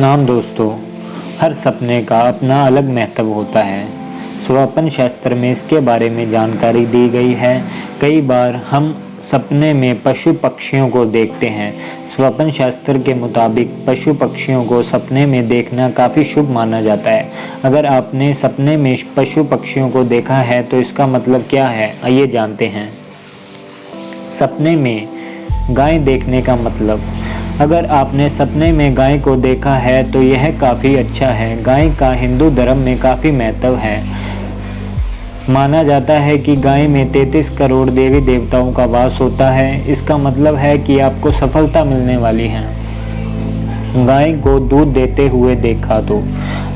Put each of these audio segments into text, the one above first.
सतनाम दोस्तों, हर सपने का अपना अलग महत्व होता है। स्वपन शास्त्र में इसके बारे में जानकारी दी गई है। कई बार हम सपने में पशु पक्षियों को देखते हैं। स्वपन शास्त्र के मुताबिक पशु पक्षियों को सपने में देखना काफ़ी शुभ माना जाता है। अगर आपने सपने में पशु पक्षियों को देखा है तो इसका मतलब क्या है? आइए जानते हैं। सपने में गाय देखने का मतलब अगर आपने सपने में गाय को देखा है तो यह काफ़ी अच्छा है। गाय का हिंदू धर्म में काफ़ी महत्व है। माना जाता है कि गाय में 33 करोड़ देवी देवताओं का वास होता है। इसका मतलब है कि आपको सफलता मिलने वाली है। गाय को दूध देते हुए देखा तो।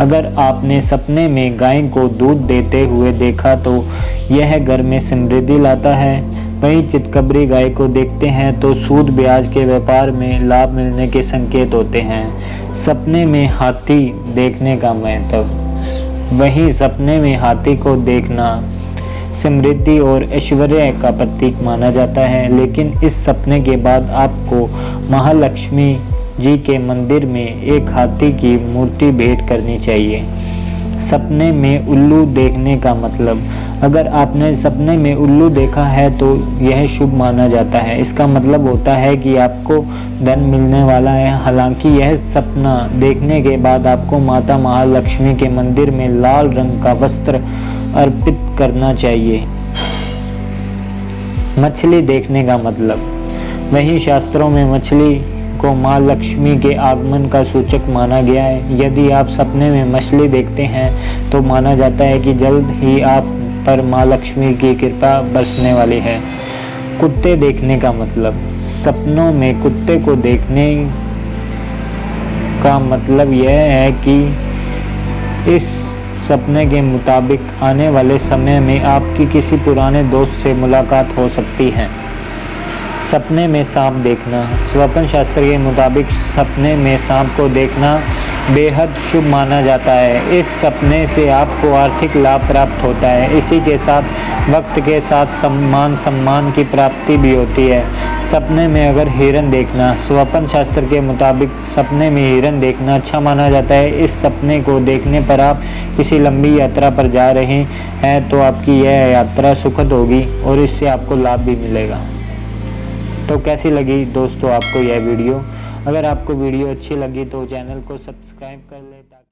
अगर आपने सपने में गाय को दूध देते हुए देखा तो यह घर में समृद्धि लाता है। वहीं चितकबरी गाय को देखते हैं तो सूद ब्याज के व्यापार में लाभ मिलने के संकेत होते हैं। सपने में हाथी देखने का महत्व। वहीं सपने में हाथी को देखना समृद्धि और ऐश्वर्य का प्रतीक माना जाता है, लेकिन इस सपने के बाद आपको महालक्ष्मी जी के मंदिर में एक हाथी की मूर्ति भेंट करनी चाहिए। सपने में उल्लू देखने का मतलब अगर आपने सपने में उल्लू देखा है तो यह शुभ माना जाता है। इसका मतलब होता है कि आपको धन मिलने वाला है। हालाँकि यह सपना देखने के बाद आपको माता महालक्ष्मी के मंदिर में लाल रंग का वस्त्र अर्पित करना चाहिए। मछली देखने का मतलब। वही शास्त्रों में मछली को माँ लक्ष्मी के आगमन का सूचक माना गया है। यदि आप सपने में मछली देखते हैं तो माना जाता है कि जल्द ही आप पर माँ लक्ष्मी की कृपा बरसने वाली है। कुत्ते देखने का मतलब। सपनों में कुत्ते को देखने का मतलब यह है कि इस सपने के मुताबिक आने वाले समय में आपकी किसी पुराने दोस्त से मुलाकात हो सकती है। सपने में सांप देखना। स्वप्न शास्त्र के मुताबिक सपने में सांप को देखना बेहद शुभ माना जाता है। इस सपने से आपको आर्थिक लाभ प्राप्त होता है। इसी के साथ, वक्त के साथ सम्मान सम्मान की प्राप्ति भी होती है। सपने में अगर हिरन देखना, स्वपन शास्त्र के मुताबिक सपने में हिरन देखना अच्छा माना जाता है। इस सपने को देखने पर आप किसी लंबी यात्रा पर जा रहे हैं तो आपकी यह यात्रा सुखद होगी और इससे आपको लाभ भी मिलेगा। तो कैसी लगी दोस्तों आपको यह वीडियो? अगर आपको वीडियो अच्छी लगी तो चैनल को सब्सक्राइब कर ले ताकि